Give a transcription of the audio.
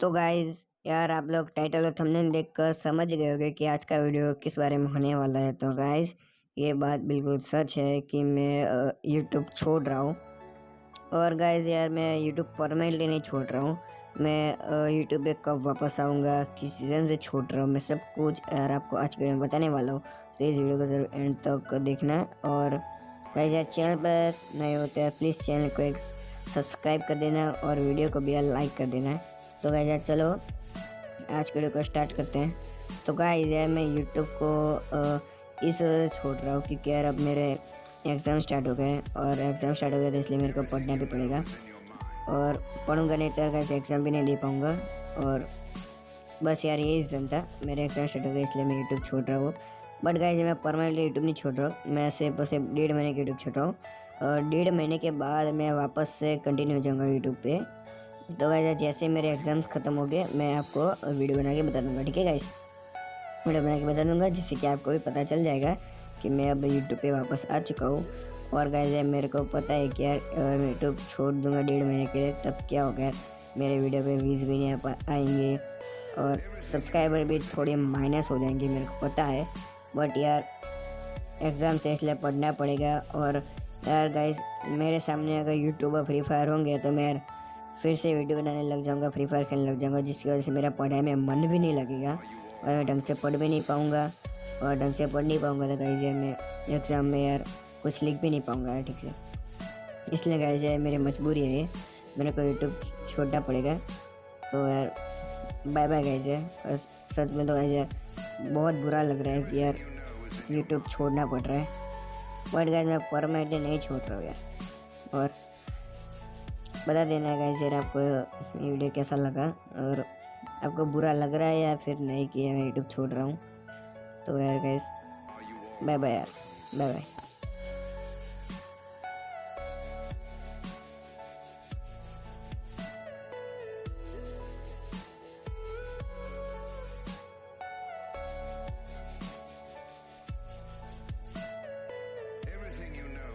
तो गाइज़ यार आप लोग टाइटल और थंबनेल देखकर समझ गए होंगे कि आज का वीडियो किस बारे में होने वाला है। तो गाइज़ ये बात बिल्कुल सच है कि मैं यूट्यूब छोड़ रहा हूँ। और गाइज़ यार मैं यूट्यूब परमानेंटली नहीं छोड़ रहा हूँ। मैं यूट्यूब पे कब वापस आऊँगा, किस सीज़न से छोड़ रहा हूँ, मैं सब कुछ यार आपको आज के वीडियो में बताने वाला हूँ। तो इस वीडियो को ज़रूर एंड तक देखना। और गाइज़ यार चैनल पर नए होते हैं प्लीज़ चैनल को एक सब्सक्राइब कर देना और वीडियो को भी लाइक कर देना। तो गाइज़ चलो, आज के वीडियो को स्टार्ट करते हैं। तो गाइज़ यार मैं यूट्यूब को इस वजह से छोड़ रहा हूँ क्योंकि यार अब मेरे एग्ज़ाम स्टार्ट हो गए और एग्ज़ाम स्टार्ट हो गए तो इसलिए मेरे को पढ़ना भी पड़ेगा। और पढ़ूँगा नहीं तो कैसे एग्ज़ाम भी नहीं दे पाऊँगा। और बस यार यही रीज़न था, मेरे एग्ज़ाम स्टार्ट हो गए इसलिए मैं यूट्यूब छोड़ रहा हूँ। बट गाइज़ मैं परमानेंटली यूट्यूब नहीं छोड़ रहा हूँ। मैं सिर्फ़ बस डेढ़ महीने के यूट्यूब छोड़ रहा हूँ। और डेढ़ महीने के बाद मैं वापस से कंटिन्यू हो जाऊँगा यूट्यूब पे। तो गाइज़ जैसे मेरे एग्ज़ाम्स ख़त्म हो गए, मैं आपको वीडियो बना के बता दूँगा, ठीक है गाइस वीडियो बना के बता दूँगा, जिससे कि आपको भी पता चल जाएगा कि मैं अब यूट्यूब पे वापस आ चुका हूँ। और गाइज़ मेरे को पता है कि यार मैं यूट्यूब छोड़ दूँगा डेढ़ महीने के लिए, तब क्या होगा मेरे वीडियो पे व्यूज़ भी नहीं आएँगे। और सब्सक्राइबर भी थोड़े माइनस हो जाएँगे, मेरे को पता है। बट यार एग्ज़ाम से इसलिए पढ़ना पड़ेगा। और यार गाइज़ मेरे सामने अगर यूट्यूबर फ्री फायर होंगे तो मैं फिर से वीडियो बनाने लग जाऊँगा, फ्री फायर खेलने लग जाऊँगा, जिसकी वजह से मेरा पढ़ाई में मन भी नहीं लगेगा और मैं ढंग से पढ़ भी नहीं पाऊँगा और ढंग से पढ़ नहीं पाऊँगा तो गाइज़ मैं एग्ज़ाम में यार कुछ लिख भी नहीं पाऊँगा ठीक से। इसलिए गाइज़ मेरी मजबूरी है मेरे को यूट्यूब छोड़ना पड़ेगा। तो यार बाय बाय गाइज़ यार। सच में तो गाइज़ बहुत बुरा लग रहा है कि यार यूट्यूब छोड़ना पड़ रहा है। बट गाइज़ मैं परमानेंटली नहीं छोड़ रहा हूँ यार। और बता देना गाइस यार आपको ये वीडियो कैसा लगा? और आपको बुरा लग रहा है या फिर नहीं किया मैं यूट्यूब छोड़ रहा हूँ? तो यार गाइस बाय बाय यार बाय बाय